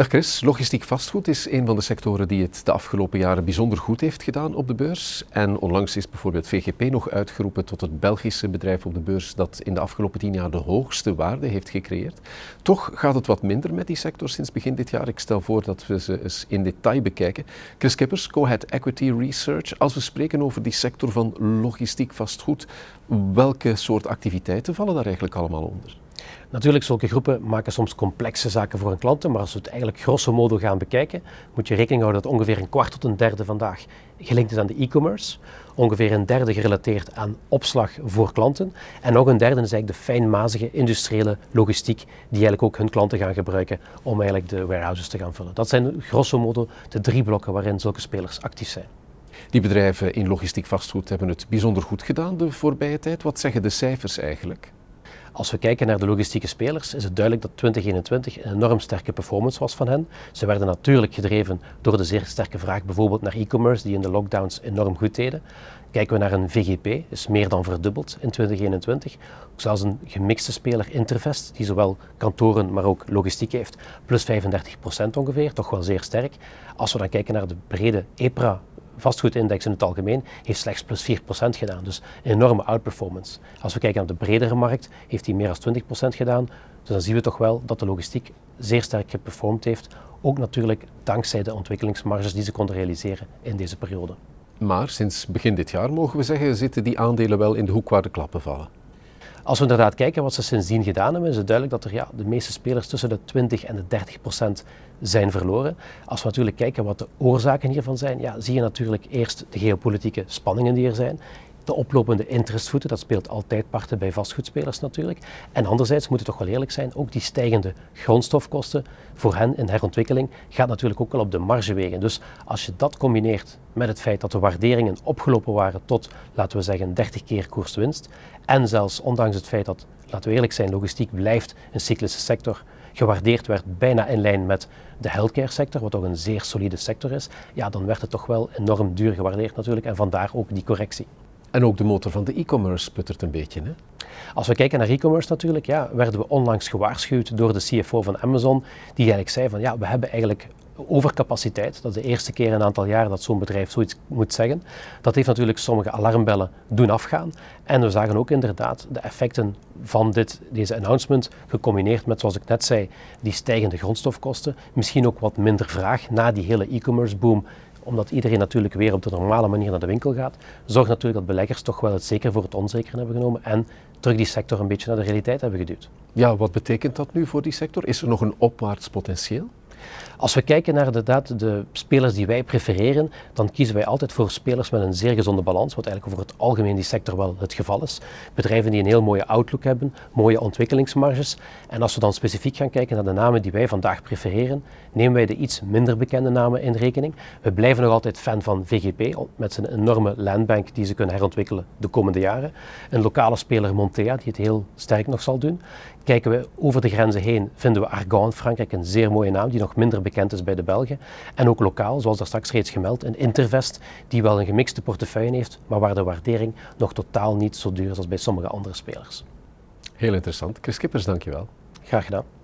Dag Chris, logistiek vastgoed is een van de sectoren die het de afgelopen jaren bijzonder goed heeft gedaan op de beurs. En onlangs is bijvoorbeeld VGP nog uitgeroepen tot het Belgische bedrijf op de beurs dat in de afgelopen tien jaar de hoogste waarde heeft gecreëerd. Toch gaat het wat minder met die sector sinds begin dit jaar. Ik stel voor dat we ze eens in detail bekijken. Chris Kippers, Co-Head Equity Research. Als we spreken over die sector van logistiek vastgoed, welke soort activiteiten vallen daar eigenlijk allemaal onder? Natuurlijk, zulke groepen maken soms complexe zaken voor hun klanten, maar als we het eigenlijk grosso modo gaan bekijken, moet je rekening houden dat ongeveer een kwart tot een derde vandaag gelinkt is aan de e-commerce, ongeveer een derde gerelateerd aan opslag voor klanten en nog een derde is eigenlijk de fijnmazige industriële logistiek die eigenlijk ook hun klanten gaan gebruiken om eigenlijk de warehouses te gaan vullen. Dat zijn grosso modo de drie blokken waarin zulke spelers actief zijn. Die bedrijven in logistiek vastgoed hebben het bijzonder goed gedaan de voorbije tijd. Wat zeggen de cijfers eigenlijk? Als we kijken naar de logistieke spelers, is het duidelijk dat 2021 een enorm sterke performance was van hen. Ze werden natuurlijk gedreven door de zeer sterke vraag bijvoorbeeld naar e-commerce, die in de lockdowns enorm goed deden. Kijken we naar een VGP, is meer dan verdubbeld in 2021. Ook zelfs een gemixte speler Intervest, die zowel kantoren maar ook logistiek heeft, plus 35% ongeveer, toch wel zeer sterk. Als we dan kijken naar de brede EPRA vastgoedindex in het algemeen heeft slechts plus 4% gedaan. Dus een enorme outperformance. Als we kijken naar de bredere markt, heeft hij meer dan 20% gedaan. Dus dan zien we toch wel dat de logistiek zeer sterk geperformed heeft. Ook natuurlijk dankzij de ontwikkelingsmarges die ze konden realiseren in deze periode. Maar sinds begin dit jaar mogen we zeggen, zitten die aandelen wel in de hoek waar de klappen vallen. Als we inderdaad kijken wat ze sindsdien gedaan hebben, is het duidelijk dat er ja, de meeste spelers tussen de 20 en de 30 procent zijn verloren. Als we natuurlijk kijken wat de oorzaken hiervan zijn, ja, zie je natuurlijk eerst de geopolitieke spanningen die er zijn. De oplopende interestvoeten, dat speelt altijd parten bij vastgoedspelers natuurlijk. En anderzijds moeten we toch wel eerlijk zijn, ook die stijgende grondstofkosten voor hen in herontwikkeling gaat natuurlijk ook wel op de marge wegen. Dus als je dat combineert met het feit dat de waarderingen opgelopen waren tot, laten we zeggen, 30 keer koerswinst. En zelfs ondanks het feit dat, laten we eerlijk zijn, logistiek blijft een cyclische sector, gewaardeerd werd bijna in lijn met de healthcare sector, wat toch een zeer solide sector is, ja, dan werd het toch wel enorm duur gewaardeerd natuurlijk en vandaar ook die correctie. En ook de motor van de e-commerce puttert een beetje. Hè? Als we kijken naar e-commerce natuurlijk, ja, werden we onlangs gewaarschuwd door de CFO van Amazon, die eigenlijk zei van ja, we hebben eigenlijk overcapaciteit. Dat is de eerste keer in een aantal jaren dat zo'n bedrijf zoiets moet zeggen. Dat heeft natuurlijk sommige alarmbellen doen afgaan. En we zagen ook inderdaad de effecten van dit, deze announcement gecombineerd met, zoals ik net zei, die stijgende grondstofkosten. Misschien ook wat minder vraag na die hele e-commerce boom omdat iedereen natuurlijk weer op de normale manier naar de winkel gaat, zorgt natuurlijk dat beleggers toch wel het zeker voor het onzeker hebben genomen en terug die sector een beetje naar de realiteit hebben geduwd. Ja, wat betekent dat nu voor die sector? Is er nog een opwaarts potentieel? Als we kijken naar de spelers die wij prefereren, dan kiezen wij altijd voor spelers met een zeer gezonde balans, wat eigenlijk over het algemeen die sector wel het geval is. Bedrijven die een heel mooie outlook hebben, mooie ontwikkelingsmarges. En als we dan specifiek gaan kijken naar de namen die wij vandaag prefereren, nemen wij de iets minder bekende namen in rekening. We blijven nog altijd fan van VGP, met zijn enorme landbank die ze kunnen herontwikkelen de komende jaren. Een lokale speler Montea, die het heel sterk nog zal doen. Kijken we over de grenzen heen, vinden we Argan Frankrijk een zeer mooie naam, die nog minder bekend is bij de Belgen. En ook lokaal, zoals daar straks reeds gemeld, een Intervest, die wel een gemixte portefeuille heeft, maar waar de waardering nog totaal niet zo duur is als bij sommige andere spelers. Heel interessant. Chris Kippers, dankjewel. Graag gedaan.